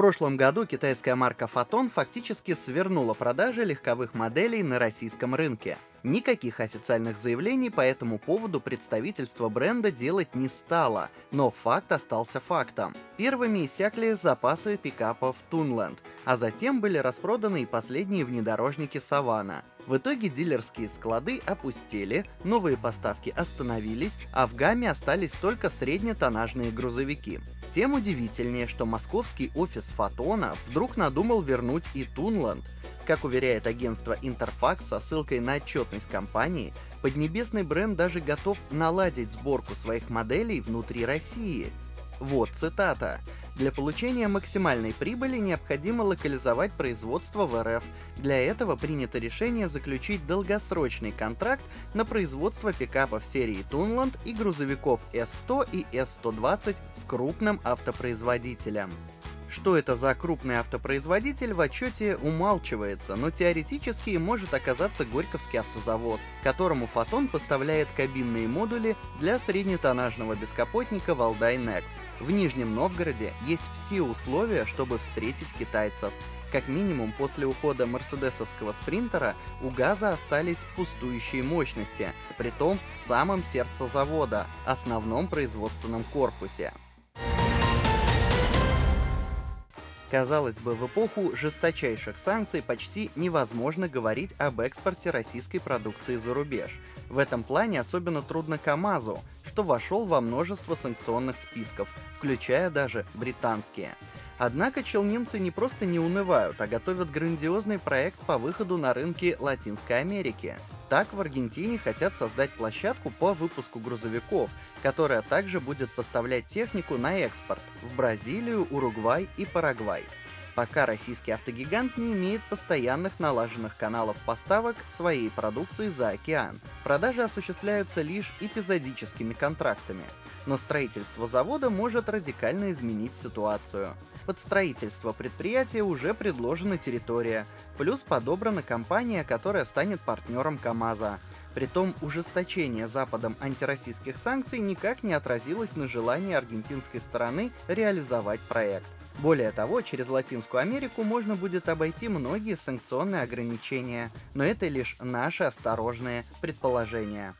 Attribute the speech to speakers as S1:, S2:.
S1: прошлом году китайская марка Photon фактически свернула продажи легковых моделей на российском рынке. Никаких официальных заявлений по этому поводу представительство бренда делать не стало, но факт остался фактом. Первыми иссякли запасы пикапов Tunland, а затем были распроданы и последние внедорожники Savana. В итоге дилерские склады опустели, новые поставки остановились, а в гамме остались только среднетоннажные грузовики. Тем удивительнее, что московский офис Фотона вдруг надумал вернуть и Тунланд. Как уверяет агентство Интерфакс со ссылкой на отчетность компании, поднебесный бренд даже готов наладить сборку своих моделей внутри России. Вот цитата. Для получения максимальной прибыли необходимо локализовать производство в РФ. Для этого принято решение заключить долгосрочный контракт на производство пикапов серии Tunland и грузовиков S100 и S120 с крупным автопроизводителем. Что это за крупный автопроизводитель в отчете умалчивается, но теоретически может оказаться Горьковский автозавод, которому Фотон поставляет кабинные модули для среднетоннажного бескапотника Валдай Next. В Нижнем Новгороде есть все условия, чтобы встретить китайцев. Как минимум после ухода мерседесовского спринтера у ГАЗа остались пустующие мощности, притом в самом сердце завода, основном производственном корпусе. Казалось бы, в эпоху жесточайших санкций почти невозможно говорить об экспорте российской продукции за рубеж. В этом плане особенно трудно КАМАЗу, что вошел во множество санкционных списков, включая даже британские. Однако челнинцы не просто не унывают, а готовят грандиозный проект по выходу на рынки Латинской Америки. Так в Аргентине хотят создать площадку по выпуску грузовиков, которая также будет поставлять технику на экспорт в Бразилию, Уругвай и Парагвай пока российский автогигант не имеет постоянных налаженных каналов поставок своей продукции за океан. Продажи осуществляются лишь эпизодическими контрактами, но строительство завода может радикально изменить ситуацию. Под строительство предприятия уже предложена территория, плюс подобрана компания, которая станет партнером КАМАЗа. Притом ужесточение Западом антироссийских санкций никак не отразилось на желании аргентинской стороны реализовать проект. Более того, через Латинскую Америку можно будет обойти многие санкционные ограничения, но это лишь наши осторожные предположения.